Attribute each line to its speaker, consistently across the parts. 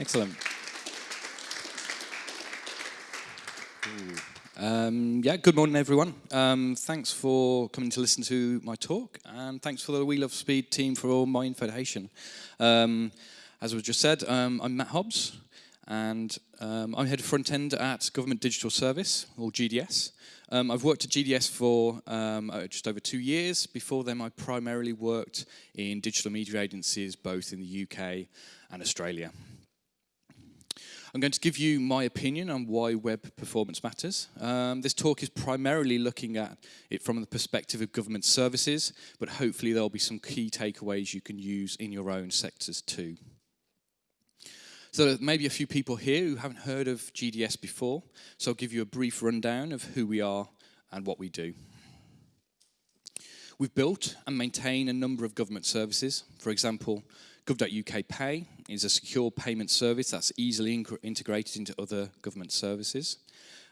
Speaker 1: Excellent. Um, yeah, good morning, everyone. Um, thanks for coming to listen to my talk, and thanks for the We Love Speed team for all my invitation. Um, as I was just said, um, I'm Matt Hobbs, and um, I'm head of front end at Government Digital Service, or GDS. Um, I've worked at GDS for uh, just over two years. Before then, I primarily worked in digital media agencies both in the UK and Australia. I'm going to give you my opinion on why web performance matters. Um, this talk is primarily looking at it from the perspective of government services, but hopefully there'll be some key takeaways you can use in your own sectors too. So maybe a few people here who haven't heard of GDS before, so I'll give you a brief rundown of who we are and what we do. We've built and maintain a number of government services. For example, Gov.uk Pay is a secure payment service that's easily integrated into other government services.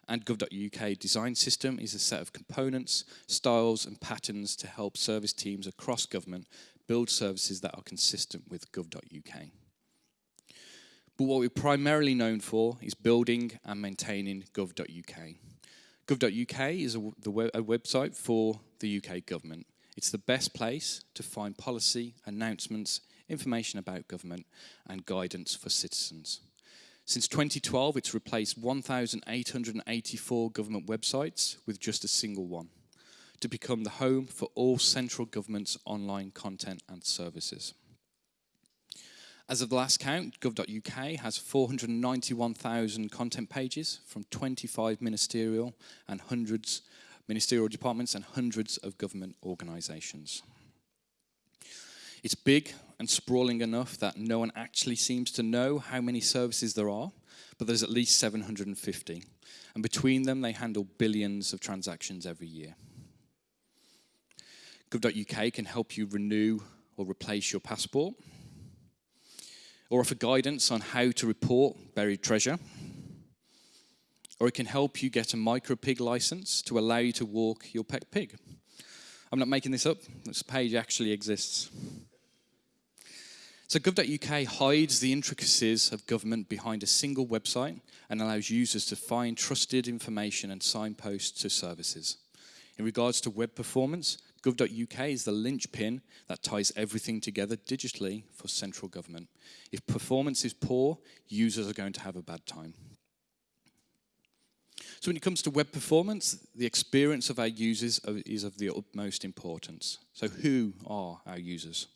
Speaker 1: And Gov.uk Design System is a set of components, styles and patterns to help service teams across government build services that are consistent with Gov.uk. But what we're primarily known for is building and maintaining Gov.uk. Gov.uk is a, web, a website for the UK government. It's the best place to find policy, announcements, information about government, and guidance for citizens. Since 2012, it's replaced 1,884 government websites with just a single one to become the home for all central government's online content and services. As of the last count, gov.uk has 491,000 content pages from 25 ministerial and hundreds ministerial departments and hundreds of government organisations. It's big and sprawling enough that no one actually seems to know how many services there are, but there's at least 750. And between them, they handle billions of transactions every year. Gov.uk can help you renew or replace your passport, or offer guidance on how to report buried treasure, or it can help you get a micro pig license to allow you to walk your pet pig. I'm not making this up, this page actually exists. So gov.uk hides the intricacies of government behind a single website and allows users to find trusted information and signposts to services. In regards to web performance, gov.uk is the linchpin that ties everything together digitally for central government. If performance is poor, users are going to have a bad time. So when it comes to web performance, the experience of our users is of the utmost importance. So who are our users?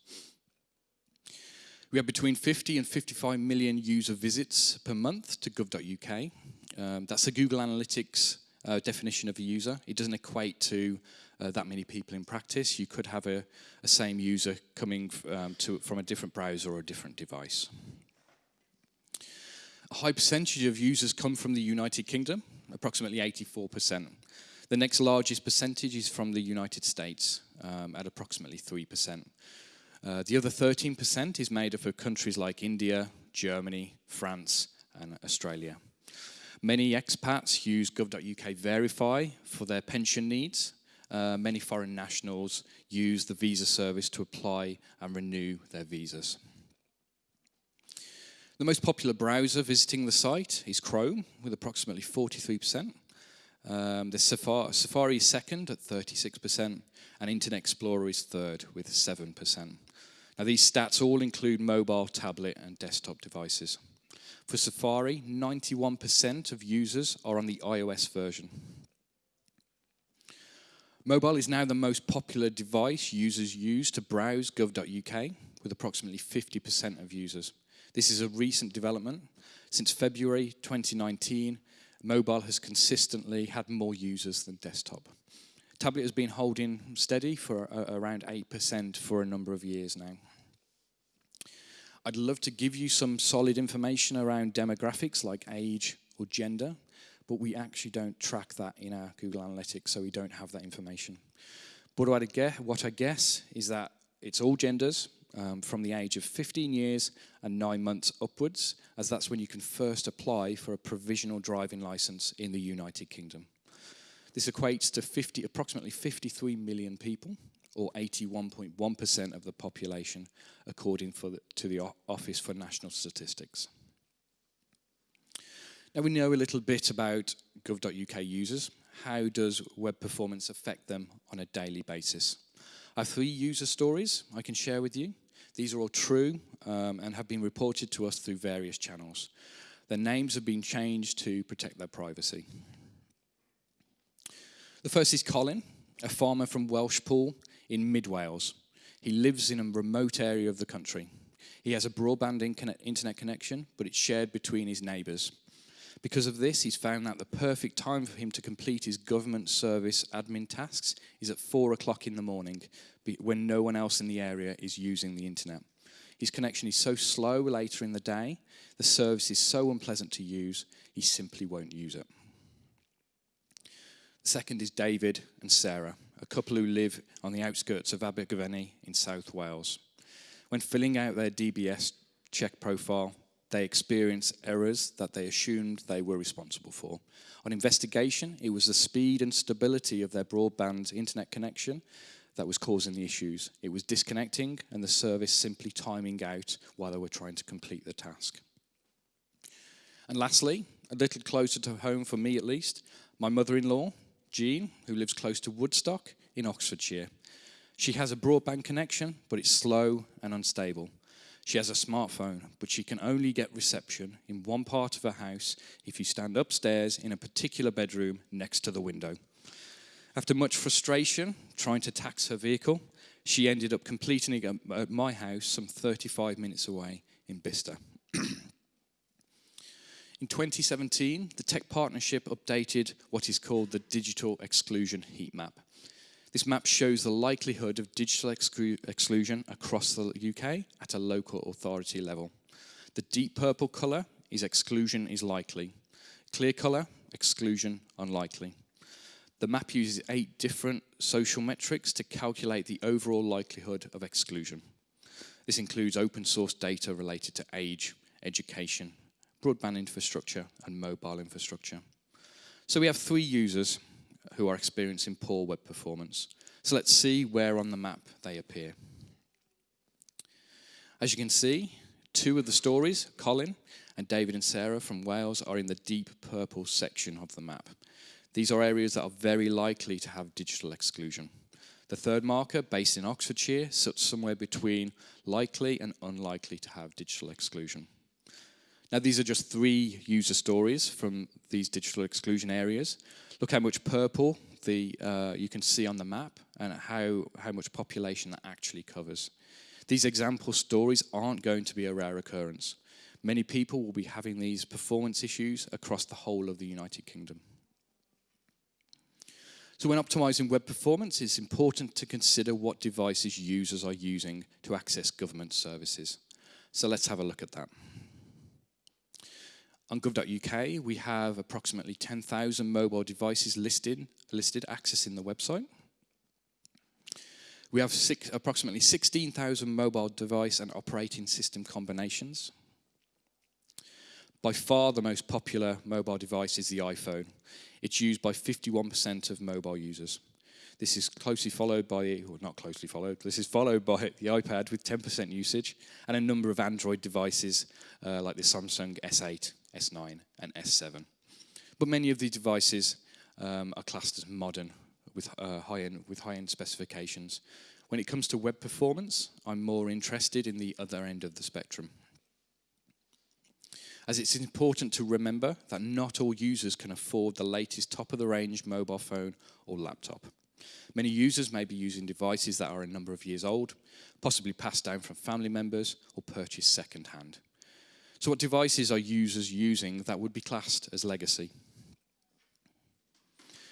Speaker 1: We have between 50 and 55 million user visits per month to gov.uk. Um, that's the Google Analytics uh, definition of a user. It doesn't equate to uh, that many people in practice. You could have a, a same user coming um, to, from a different browser or a different device. A high percentage of users come from the United Kingdom, approximately 84%. The next largest percentage is from the United States um, at approximately 3%. Uh, the other 13% is made up of countries like India, Germany, France, and Australia. Many expats use gov.uk Verify for their pension needs. Uh, many foreign nationals use the visa service to apply and renew their visas. The most popular browser visiting the site is Chrome, with approximately 43%. Um, the Safari, Safari is second at 36%, and Internet Explorer is third with 7%. Now, these stats all include mobile, tablet, and desktop devices. For Safari, 91% of users are on the iOS version. Mobile is now the most popular device users use to browse gov.uk, with approximately 50% of users. This is a recent development. Since February 2019, mobile has consistently had more users than desktop. Tablet has been holding steady for uh, around 8% for a number of years now. I'd love to give you some solid information around demographics like age or gender, but we actually don't track that in our Google Analytics, so we don't have that information. But what I guess, what I guess is that it's all genders um, from the age of 15 years and nine months upwards, as that's when you can first apply for a provisional driving license in the United Kingdom. This equates to 50, approximately 53 million people, or 81.1% of the population, according the, to the Office for National Statistics. Now we know a little bit about gov.uk users. How does web performance affect them on a daily basis? I have three user stories I can share with you. These are all true um, and have been reported to us through various channels. Their names have been changed to protect their privacy. The first is Colin, a farmer from Welshpool in mid Wales. He lives in a remote area of the country. He has a broadband internet connection, but it's shared between his neighbours. Because of this, he's found that the perfect time for him to complete his government service admin tasks is at four o'clock in the morning, when no one else in the area is using the internet. His connection is so slow later in the day, the service is so unpleasant to use, he simply won't use it. The second is David and Sarah, a couple who live on the outskirts of Abergavenny in South Wales. When filling out their DBS check profile, they experienced errors that they assumed they were responsible for. On investigation, it was the speed and stability of their broadband internet connection that was causing the issues. It was disconnecting and the service simply timing out while they were trying to complete the task. And lastly, a little closer to home for me at least, my mother in law Jean, who lives close to Woodstock in Oxfordshire. She has a broadband connection, but it's slow and unstable. She has a smartphone, but she can only get reception in one part of her house if you stand upstairs in a particular bedroom next to the window. After much frustration trying to tax her vehicle, she ended up completing it at my house some 35 minutes away in Bicester. In 2017, the Tech Partnership updated what is called the Digital Exclusion Heat Map. This map shows the likelihood of digital exclu exclusion across the UK at a local authority level. The deep purple colour is exclusion is likely. Clear colour, exclusion unlikely. The map uses eight different social metrics to calculate the overall likelihood of exclusion. This includes open source data related to age, education, broadband infrastructure, and mobile infrastructure. So we have three users who are experiencing poor web performance. So let's see where on the map they appear. As you can see, two of the stories, Colin and David and Sarah from Wales, are in the deep purple section of the map. These are areas that are very likely to have digital exclusion. The third marker, based in Oxfordshire, sits somewhere between likely and unlikely to have digital exclusion. Now, these are just three user stories from these digital exclusion areas. Look how much purple the, uh, you can see on the map and how, how much population that actually covers. These example stories aren't going to be a rare occurrence. Many people will be having these performance issues across the whole of the United Kingdom. So when optimizing web performance, it's important to consider what devices users are using to access government services. So let's have a look at that. On gov.uk, we have approximately 10,000 mobile devices listed, listed accessing the website. We have six, approximately 16,000 mobile device and operating system combinations. By far the most popular mobile device is the iPhone. It's used by 51% of mobile users. This is closely followed by, or not closely followed, this is followed by the iPad with 10% usage and a number of Android devices uh, like the Samsung S8 S9, and S7. But many of these devices um, are classed as modern with uh, high-end with high-end specifications. When it comes to web performance, I'm more interested in the other end of the spectrum. As it's important to remember that not all users can afford the latest top-of-the-range mobile phone or laptop. Many users may be using devices that are a number of years old, possibly passed down from family members or purchased second-hand. So what devices are users using that would be classed as legacy?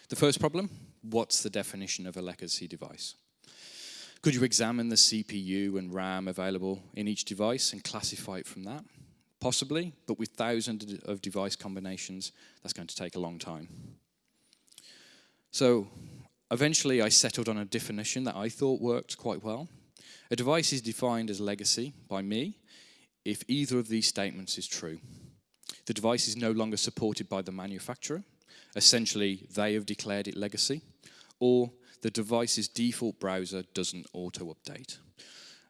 Speaker 1: The first problem, what's the definition of a legacy device? Could you examine the CPU and RAM available in each device and classify it from that? Possibly, but with thousands of device combinations, that's going to take a long time. So eventually I settled on a definition that I thought worked quite well. A device is defined as legacy by me if either of these statements is true. The device is no longer supported by the manufacturer, essentially they have declared it legacy, or the device's default browser doesn't auto-update.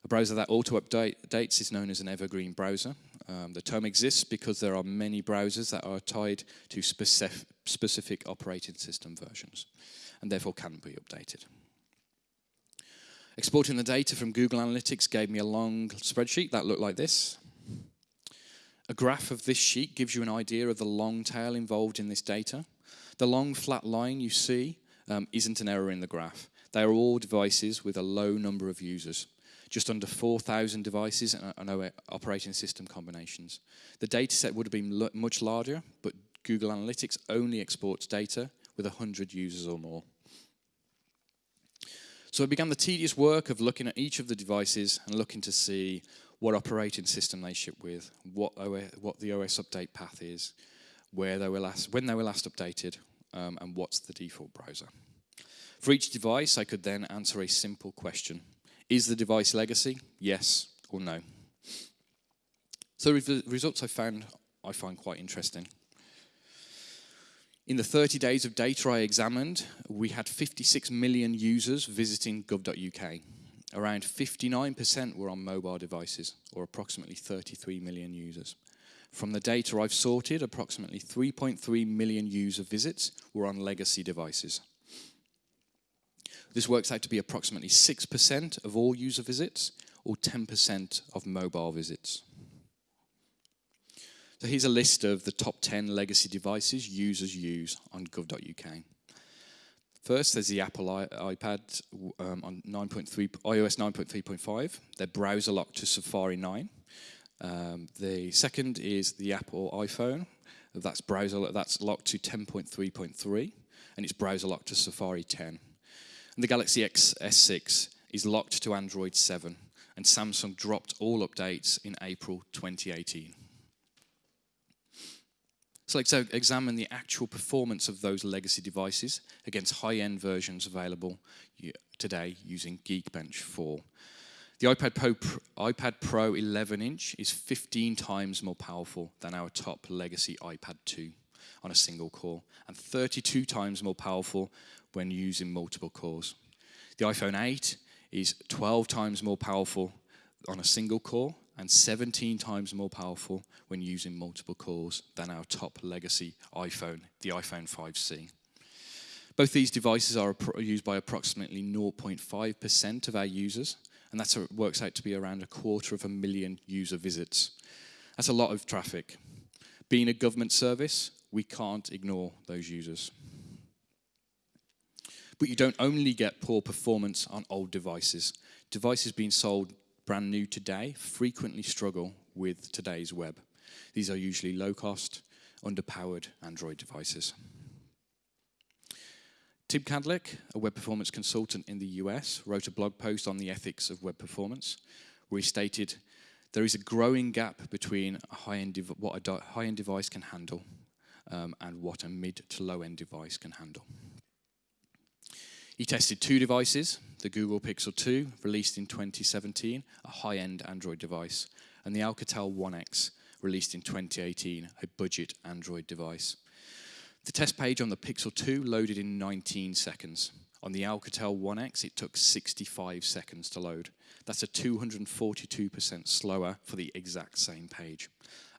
Speaker 1: A browser that auto-updates is known as an evergreen browser. Um, the term exists because there are many browsers that are tied to specific, specific operating system versions and therefore can be updated. Exporting the data from Google Analytics gave me a long spreadsheet that looked like this. A graph of this sheet gives you an idea of the long tail involved in this data. The long flat line you see um, isn't an error in the graph. They are all devices with a low number of users, just under 4,000 devices and operating system combinations. The data set would have been much larger, but Google Analytics only exports data with 100 users or more. So I began the tedious work of looking at each of the devices and looking to see what operating system they ship with, what, OS, what the OS update path is, where they were last, when they were last updated, um, and what's the default browser. For each device, I could then answer a simple question. Is the device legacy? Yes or no? So the results I found, I find quite interesting. In the 30 days of data I examined, we had 56 million users visiting gov.uk. Around 59% were on mobile devices, or approximately 33 million users. From the data I've sorted, approximately 3.3 million user visits were on legacy devices. This works out to be approximately 6% of all user visits, or 10% of mobile visits. So here's a list of the top 10 legacy devices users use on gov.uk. First, there's the Apple iPad um, on 9.3, iOS 9.3.5. They're browser locked to Safari 9. Um, the second is the Apple iPhone. That's browser that's locked to 10.3.3, and it's browser locked to Safari 10. And the Galaxy X S6 is locked to Android 7, and Samsung dropped all updates in April 2018. So let's examine the actual performance of those legacy devices against high-end versions available today using Geekbench 4. The iPad Pro, iPad Pro 11-inch is 15 times more powerful than our top legacy iPad 2 on a single core, and 32 times more powerful when using multiple cores. The iPhone 8 is 12 times more powerful on a single core and 17 times more powerful when using multiple cores than our top legacy iPhone, the iPhone 5C. Both these devices are used by approximately 0.5% of our users, and that works out to be around a quarter of a million user visits. That's a lot of traffic. Being a government service, we can't ignore those users. But you don't only get poor performance on old devices. Devices being sold brand new today frequently struggle with today's web. These are usually low cost, underpowered Android devices. Tim Kadlec, a web performance consultant in the US, wrote a blog post on the ethics of web performance where he stated there is a growing gap between a high-end what a high-end device can handle um, and what a mid to low-end device can handle. He tested two devices, the Google Pixel 2, released in 2017, a high-end Android device, and the Alcatel One X, released in 2018, a budget Android device. The test page on the Pixel 2 loaded in 19 seconds. On the Alcatel One X, it took 65 seconds to load. That's a 242% slower for the exact same page.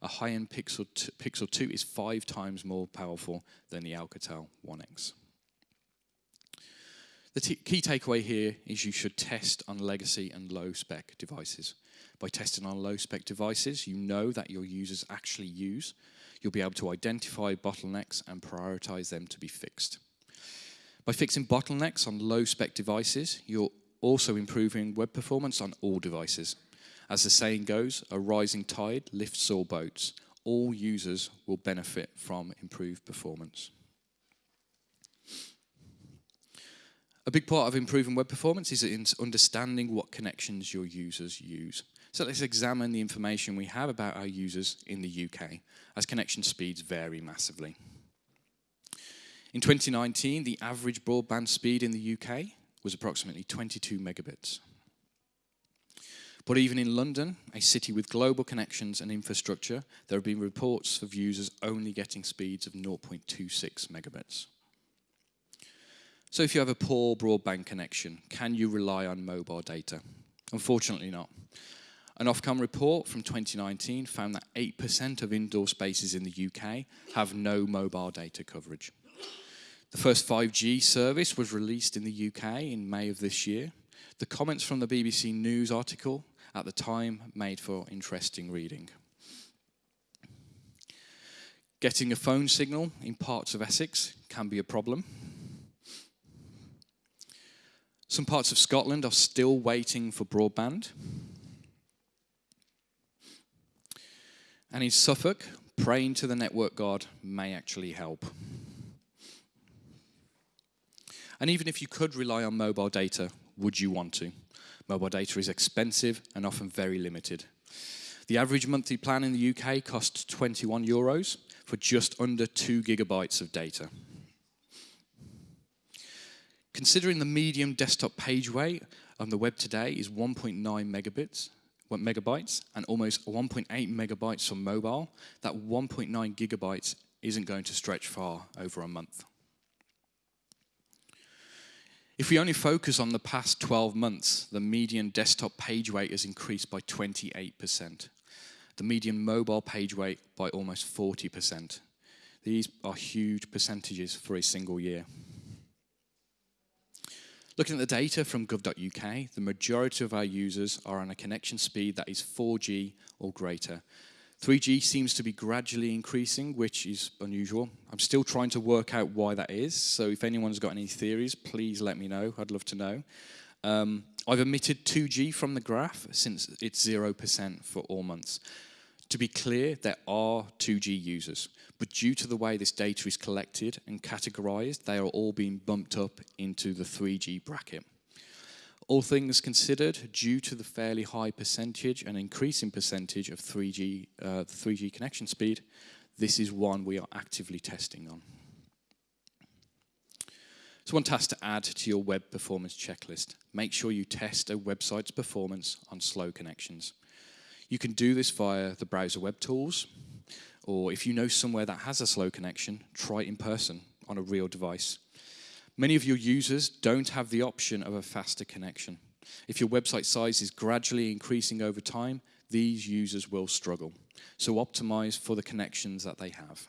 Speaker 1: A high-end Pixel, Pixel 2 is five times more powerful than the Alcatel One X. The key takeaway here is you should test on legacy and low spec devices. By testing on low spec devices, you know that your users actually use. You'll be able to identify bottlenecks and prioritize them to be fixed. By fixing bottlenecks on low spec devices, you're also improving web performance on all devices. As the saying goes, a rising tide lifts all boats. All users will benefit from improved performance. A big part of improving web performance is understanding what connections your users use. So let's examine the information we have about our users in the UK, as connection speeds vary massively. In 2019, the average broadband speed in the UK was approximately 22 megabits. But even in London, a city with global connections and infrastructure, there have been reports of users only getting speeds of 0.26 megabits. So if you have a poor broadband connection, can you rely on mobile data? Unfortunately not. An Ofcom report from 2019 found that 8% of indoor spaces in the UK have no mobile data coverage. The first 5G service was released in the UK in May of this year. The comments from the BBC News article at the time made for interesting reading. Getting a phone signal in parts of Essex can be a problem. Some parts of Scotland are still waiting for broadband. And in Suffolk, praying to the network god may actually help. And even if you could rely on mobile data, would you want to? Mobile data is expensive and often very limited. The average monthly plan in the UK costs 21 euros for just under 2 gigabytes of data. Considering the medium desktop page weight on the web today is 1.9 megabits, megabytes and almost 1.8 megabytes on mobile, that 1.9 gigabytes isn't going to stretch far over a month. If we only focus on the past 12 months, the median desktop page weight has increased by 28%. The median mobile page weight by almost 40%. These are huge percentages for a single year. Looking at the data from gov.uk, the majority of our users are on a connection speed that is 4G or greater, 3G seems to be gradually increasing, which is unusual. I'm still trying to work out why that is, so if anyone's got any theories, please let me know. I'd love to know. Um, I've omitted 2G from the graph since it's 0% for all months. To be clear, there are 2G users, but due to the way this data is collected and categorized, they are all being bumped up into the 3G bracket. All things considered, due to the fairly high percentage and increasing percentage of 3G, uh, 3G connection speed, this is one we are actively testing on. So one task to add to your web performance checklist. Make sure you test a website's performance on slow connections. You can do this via the browser web tools, or if you know somewhere that has a slow connection, try it in person on a real device. Many of your users don't have the option of a faster connection. If your website size is gradually increasing over time, these users will struggle. So optimize for the connections that they have.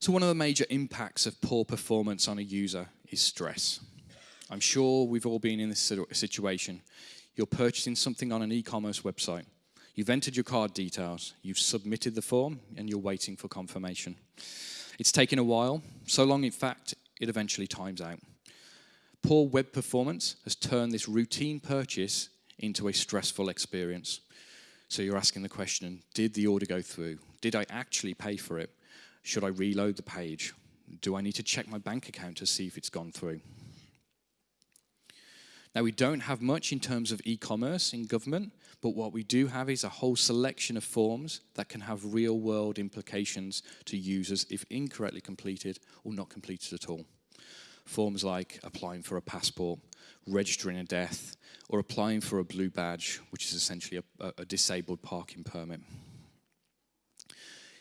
Speaker 1: So one of the major impacts of poor performance on a user is stress. I'm sure we've all been in this situation. You're purchasing something on an e-commerce website. You've entered your card details, you've submitted the form, and you're waiting for confirmation. It's taken a while, so long in fact, it eventually times out. Poor web performance has turned this routine purchase into a stressful experience. So you're asking the question, did the order go through? Did I actually pay for it? Should I reload the page? Do I need to check my bank account to see if it's gone through? Now, we don't have much in terms of e-commerce in government, but what we do have is a whole selection of forms that can have real-world implications to users if incorrectly completed or not completed at all. Forms like applying for a passport, registering a death, or applying for a blue badge, which is essentially a, a disabled parking permit.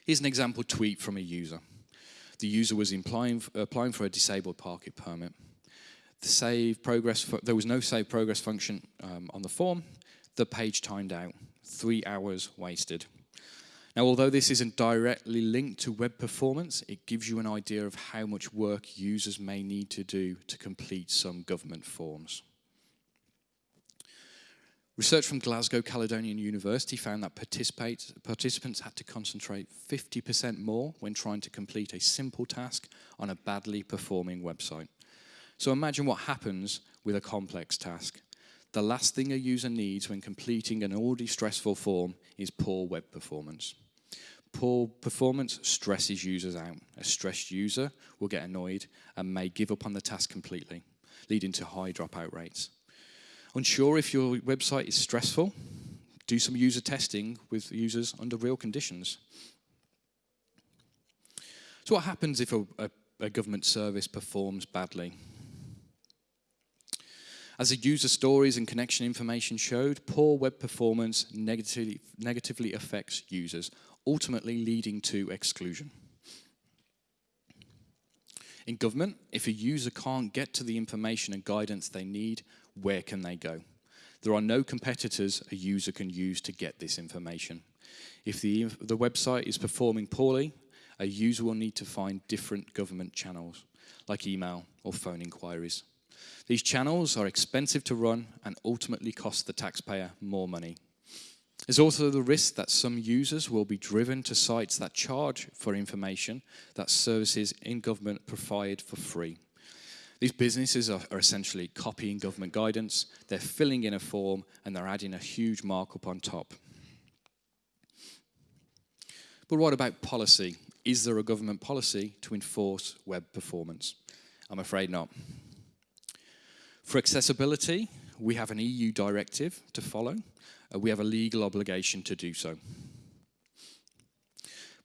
Speaker 1: Here's an example tweet from a user. The user was applying, applying for a disabled parking permit the save progress, there was no save progress function um, on the form. The page timed out, three hours wasted. Now, although this isn't directly linked to web performance, it gives you an idea of how much work users may need to do to complete some government forms. Research from Glasgow Caledonian University found that participants had to concentrate 50% more when trying to complete a simple task on a badly performing website. So imagine what happens with a complex task. The last thing a user needs when completing an already stressful form is poor web performance. Poor performance stresses users out. A stressed user will get annoyed and may give up on the task completely, leading to high dropout rates. Unsure if your website is stressful? Do some user testing with users under real conditions. So what happens if a, a, a government service performs badly? As the user stories and connection information showed, poor web performance negatively, negatively affects users, ultimately leading to exclusion. In government, if a user can't get to the information and guidance they need, where can they go? There are no competitors a user can use to get this information. If the, the website is performing poorly, a user will need to find different government channels, like email or phone inquiries. These channels are expensive to run and ultimately cost the taxpayer more money. There's also the risk that some users will be driven to sites that charge for information that services in government provide for free. These businesses are, are, essentially copying government guidance, they're filling in a form, and they're adding a huge markup on top. But what about policy? Is there a government policy to enforce web performance? I'm afraid not. For accessibility, we have an EU directive to follow. Uh, we have a legal obligation to do so.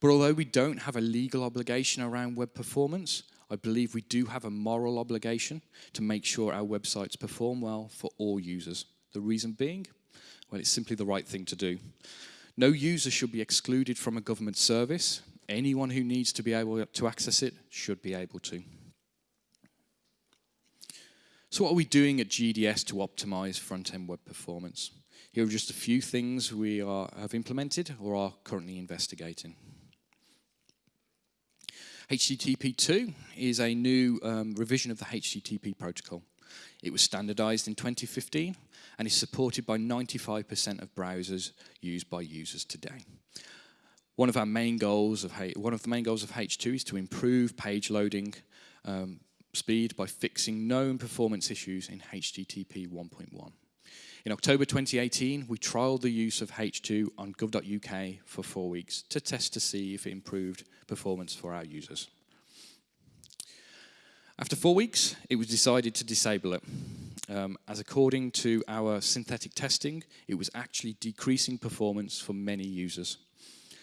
Speaker 1: But although we don't have a legal obligation around web performance, I believe we do have a moral obligation to make sure our websites perform well for all users. The reason being, well, it's simply the right thing to do. No user should be excluded from a government service. Anyone who needs to be able to access it should be able to. So what are we doing at GDS to optimize front-end web performance? Here are just a few things we are, have implemented or are currently investigating. HTTP2 is a new um, revision of the HTTP protocol. It was standardized in 2015 and is supported by 95% of browsers used by users today. One of our main goals of one of the main goals of H2 is to improve page loading um, speed by fixing known performance issues in HTTP 1.1. In October 2018, we trialled the use of H2 on gov.uk for four weeks to test to see if it improved performance for our users. After four weeks, it was decided to disable it, um, as according to our synthetic testing, it was actually decreasing performance for many users.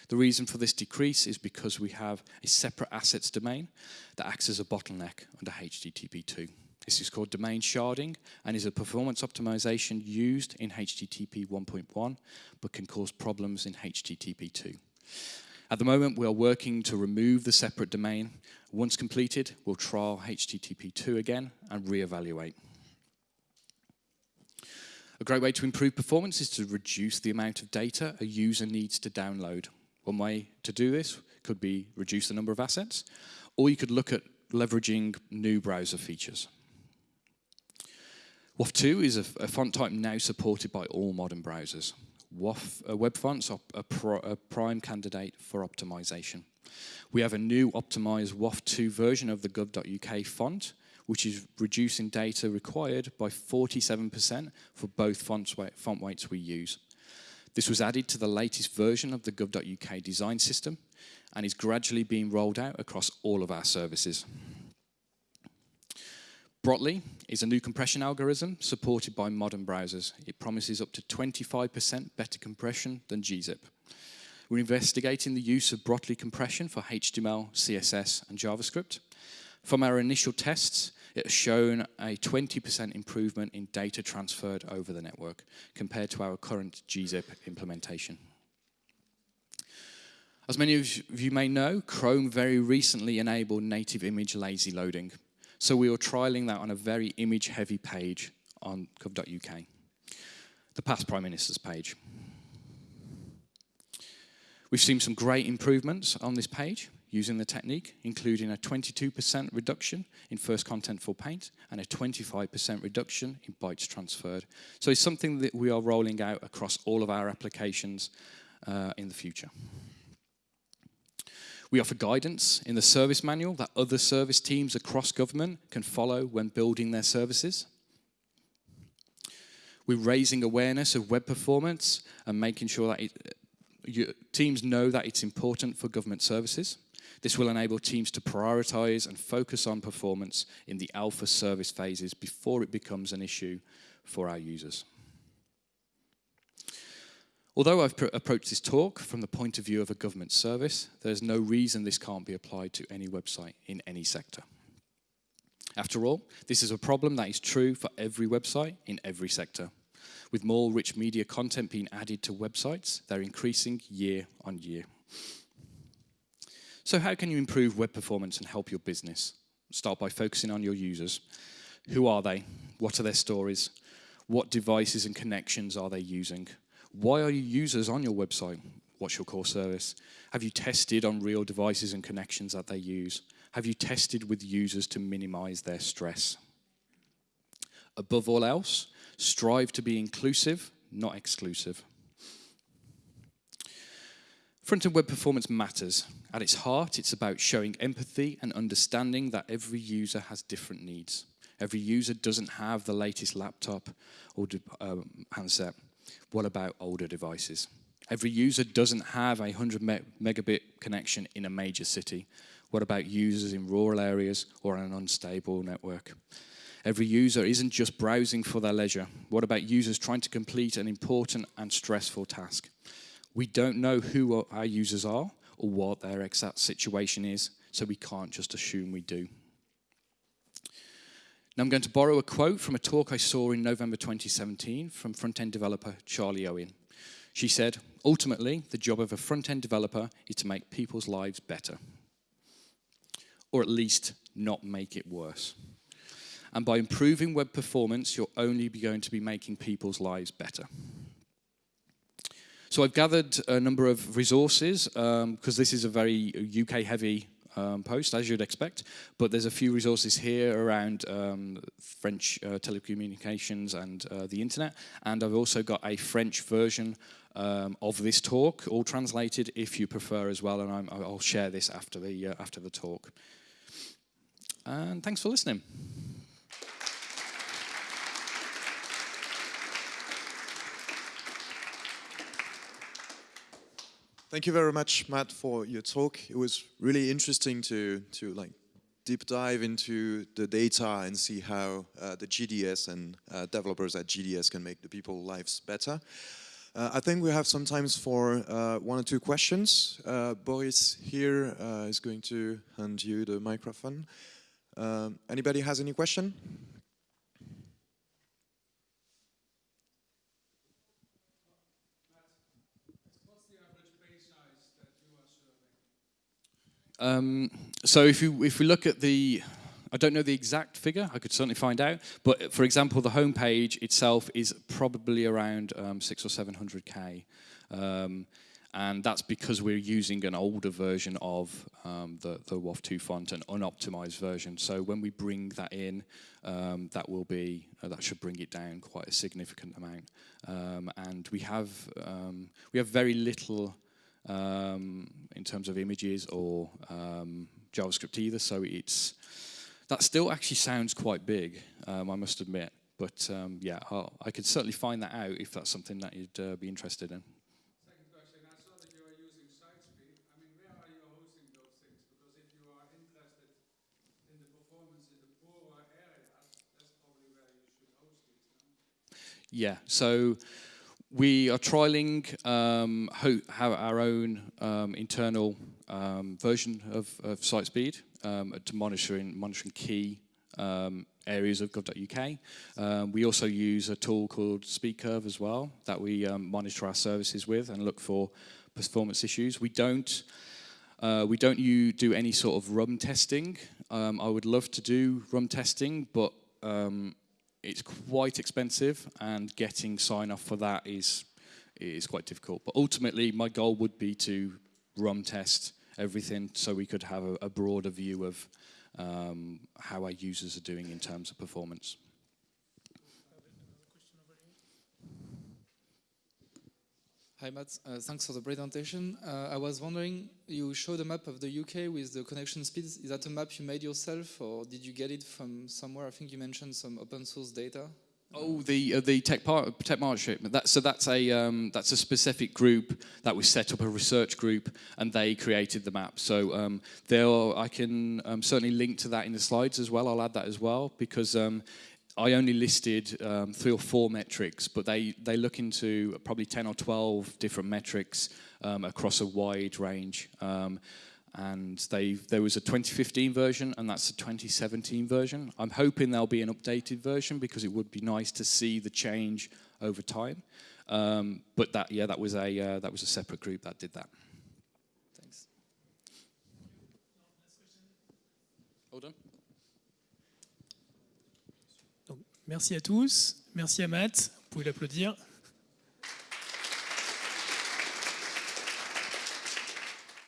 Speaker 1: The reason for this decrease is because we have a separate assets domain that acts as a bottleneck under HTTP2. This is called domain sharding and is a performance optimization used in HTTP 1.1 but can cause problems in HTTP 2. At the moment, we are working to remove the separate domain. Once completed, we'll trial HTTP 2 again and re-evaluate. A great way to improve performance is to reduce the amount of data a user needs to download. One way to do this could be reduce the number of assets, or you could look at leveraging new browser features. WOFF2 is a, a font type now supported by all modern browsers. WOFF, uh, web fonts are a, a, prime candidate for optimization. We have a new optimized WOFF2 version of the gov.uk font, which is reducing data required by 47% for both font weights we use. This was added to the latest version of the gov.uk design system and is gradually being rolled out across all of our services. Brotli is a new compression algorithm supported by modern browsers. It promises up to 25% better compression than gzip. We're investigating the use of Brotli compression for HTML, CSS, and JavaScript. From our initial tests, it has shown a 20% improvement in data transferred over the network compared to our current gzip implementation. As many of you may know, Chrome very recently enabled native image lazy loading. So we were trialing that on a very image-heavy page on gov.uk, the past Prime Minister's page. We've seen some great improvements on this page using the technique, including a 22% reduction in first contentful paint and a 25% reduction in bytes transferred. So it's something that we are rolling out across all of our applications uh, in the future. We offer guidance in the service manual that other service teams across government can follow when building their services. We're raising awareness of web performance and making sure that it, teams know that it's important for government services. This will enable teams to prioritize and focus on performance in the alpha service phases before it becomes an issue for our users. Although I've approached this talk from the point of view of a government service, there's no reason this can't be applied to any website in any sector. After all, this is a problem that is true for every website in every sector. With more rich media content being added to websites, they're increasing year on year. So how can you improve web performance and help your business? Start by focusing on your users. Who are they? What are their stories? What devices and connections are they using? Why are you users on your website? What's your core service? Have you tested on real devices and connections that they use? Have you tested with users to minimize their stress? Above all else, strive to be inclusive, not exclusive. Front-end web performance matters. At its heart, it's about showing empathy and understanding that every user has different needs. Every user doesn't have the latest laptop or um, handset. What about older devices? Every user doesn't have a 100 me megabit connection in a major city. What about users in rural areas or on an unstable network? Every user isn't just browsing for their leisure. What about users trying to complete an important and stressful task? We don't know who our users are or what their exact situation is, so we can't just assume we do. Now I'm going to borrow a quote from a talk I saw in November 2017 from front-end developer Charlie Owen. She said, ultimately, the job of a front-end developer is to make people's lives better. Or at least not make it worse. And by improving web performance, you're only going to be making people's lives better. So I've gathered a number of resources, because um, this is a very UK-heavy um, post, as you'd expect, but there's a few resources here around um, French uh, telecommunications and uh, the internet, and I've also got a French version um, of this talk, all translated if you prefer as well, and i will share this after the, uh, after the talk. And thanks for listening.
Speaker 2: Thank you very much, Matt, for your talk. It was really interesting to, to like deep dive into the data and see how uh, the GDS and uh, developers at GDS can make the people's lives better. Uh, I think we have some time for uh, one or two questions. Uh, Boris here uh, is going to hand you the microphone. Um, anybody has any question?
Speaker 1: Um, so if you if we look at the I don't know the exact figure, I could certainly find out, but for example, the homepage itself is probably around um, six or 700K. Um, and that's because we're using an older version of um, the, the WOFF2 font, an unoptimized version. So when we bring that in, um, that will be, uh, that should bring it down quite a significant amount. Um, and we have, um, we have very little um, in terms of images or um, JavaScript either, so it's, that still actually sounds quite big, um, I must admit. But um, yeah, I'll, i could certainly find that out if that's something that you'd uh, be interested in.
Speaker 3: Second question, I saw that you are using SiteSpeed. I mean, where are you hosting those things? Because if you are interested in the performance in the poorer areas, that's probably where you should host these.
Speaker 1: Yeah, so we are trialing um, have our own um, internal um, version of, of SiteSpeed um, to monitoring, monitoring key um, areas of gov.uk. Um, we also use a tool called SpeedCurve as well that we monitor our services with and look for performance issues. We don't uh, we don't do any sort of RUM testing. I would love to do RUM testing, but it's quite expensive and getting sign off for that is is quite difficult. But ultimately, my goal would be to RUM test everything so we could have a, a broader view of um, how our users are doing in terms of performance.
Speaker 4: Hi Matt, uh, thanks for the presentation. Uh, I was wondering, you showed a map of the UK with the connection speeds. Is that a map you made yourself or did you get it from somewhere? I think you mentioned some open source data.
Speaker 1: Oh, the uh, the tech part tech partnership. That, so that's a um, that's a specific group that we set up a research group, and they created the map. So um, there, I can um, certainly link to that in the slides as well. I'll add that as well because um, I only listed um, three or four metrics, but they they look into probably ten or twelve different metrics um, across a wide range and they there was a 2015 version and that's a 2017 version. I'm hoping there'll be an updated version because it would be nice to see the change over time. Um, but that yeah, that was a uh, that was a separate group that did that.
Speaker 5: Merci à tous. Merci à Matt, vous pouvez l'applaudir.